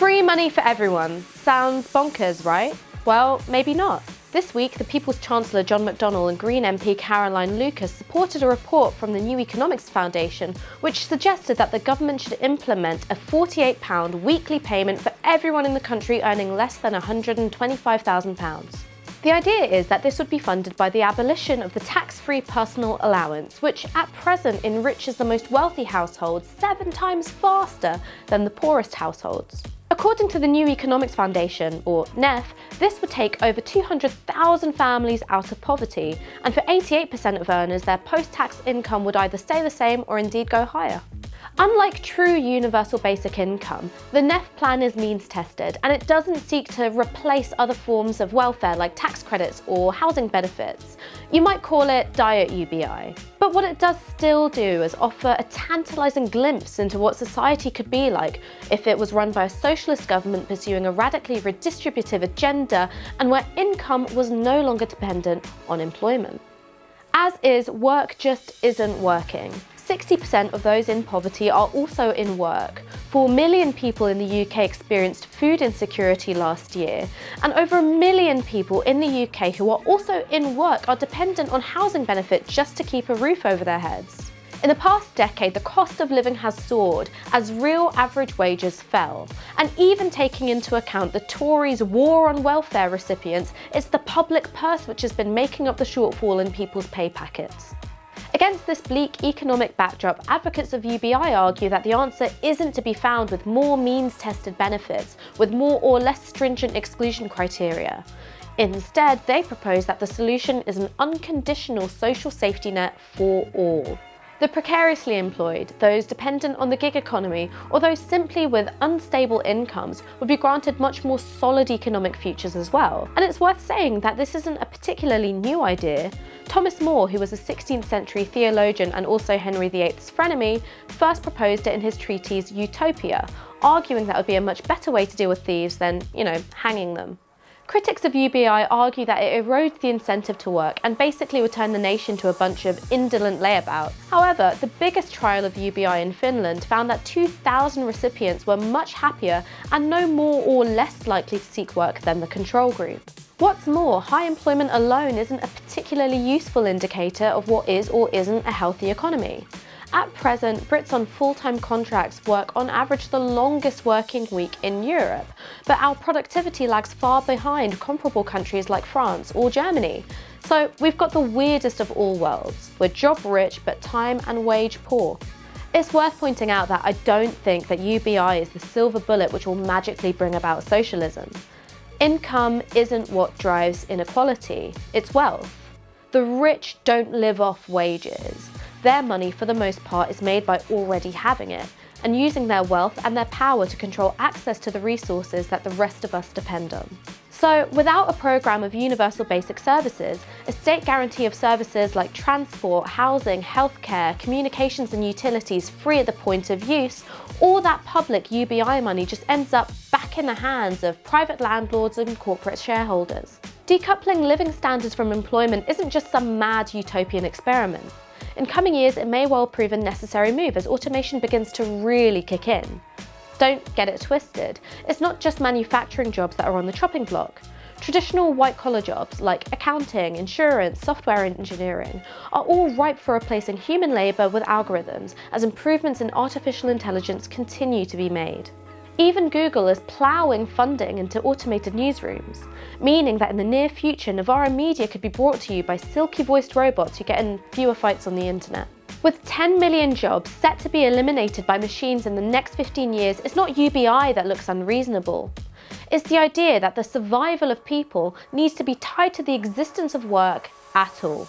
Free money for everyone. Sounds bonkers, right? Well, maybe not. This week, the People's Chancellor John McDonnell and Green MP Caroline Lucas supported a report from the New Economics Foundation which suggested that the government should implement a £48 weekly payment for everyone in the country earning less than £125,000. The idea is that this would be funded by the abolition of the tax-free personal allowance, which at present enriches the most wealthy households seven times faster than the poorest households. According to the New Economics Foundation, or NEF, this would take over 200,000 families out of poverty, and for 88% of earners, their post-tax income would either stay the same or indeed go higher. Unlike true universal basic income, the NEF plan is means tested and it doesn't seek to replace other forms of welfare like tax credits or housing benefits. You might call it diet UBI. But what it does still do is offer a tantalising glimpse into what society could be like if it was run by a socialist government pursuing a radically redistributive agenda and where income was no longer dependent on employment. As is, work just isn't working. 60% of those in poverty are also in work. 4 million people in the UK experienced food insecurity last year, and over a million people in the UK who are also in work are dependent on housing benefit just to keep a roof over their heads. In the past decade, the cost of living has soared as real average wages fell. And even taking into account the Tories' war on welfare recipients, it's the public purse which has been making up the shortfall in people's pay packets. Against this bleak economic backdrop, advocates of UBI argue that the answer isn't to be found with more means-tested benefits, with more or less stringent exclusion criteria. Instead, they propose that the solution is an unconditional social safety net for all. The precariously employed, those dependent on the gig economy, or those simply with unstable incomes would be granted much more solid economic futures as well. And it's worth saying that this isn't a particularly new idea. Thomas More, who was a 16th century theologian and also Henry VIII's frenemy, first proposed it in his treatise Utopia, arguing that would be a much better way to deal with thieves than, you know, hanging them. Critics of UBI argue that it erodes the incentive to work and basically would turn the nation to a bunch of indolent layabouts. However, the biggest trial of UBI in Finland found that 2,000 recipients were much happier and no more or less likely to seek work than the control group. What's more, high employment alone isn't a particularly useful indicator of what is or isn't a healthy economy. At present, Brits on full-time contracts work on average the longest working week in Europe, but our productivity lags far behind comparable countries like France or Germany. So we've got the weirdest of all worlds. We're job rich, but time and wage poor. It's worth pointing out that I don't think that UBI is the silver bullet which will magically bring about socialism. Income isn't what drives inequality, it's wealth. The rich don't live off wages. Their money, for the most part, is made by already having it and using their wealth and their power to control access to the resources that the rest of us depend on. So without a programme of universal basic services, a state guarantee of services like transport, housing, healthcare, communications and utilities free at the point of use, all that public UBI money just ends up back in the hands of private landlords and corporate shareholders. Decoupling living standards from employment isn't just some mad utopian experiment. In coming years, it may well prove a necessary move as automation begins to really kick in. Don't get it twisted. It's not just manufacturing jobs that are on the chopping block. Traditional white-collar jobs like accounting, insurance, software engineering are all ripe for replacing human labour with algorithms as improvements in artificial intelligence continue to be made. Even Google is ploughing funding into automated newsrooms, meaning that in the near future, Novara Media could be brought to you by silky-voiced robots who get in fewer fights on the internet. With 10 million jobs set to be eliminated by machines in the next 15 years, it's not UBI that looks unreasonable. It's the idea that the survival of people needs to be tied to the existence of work at all.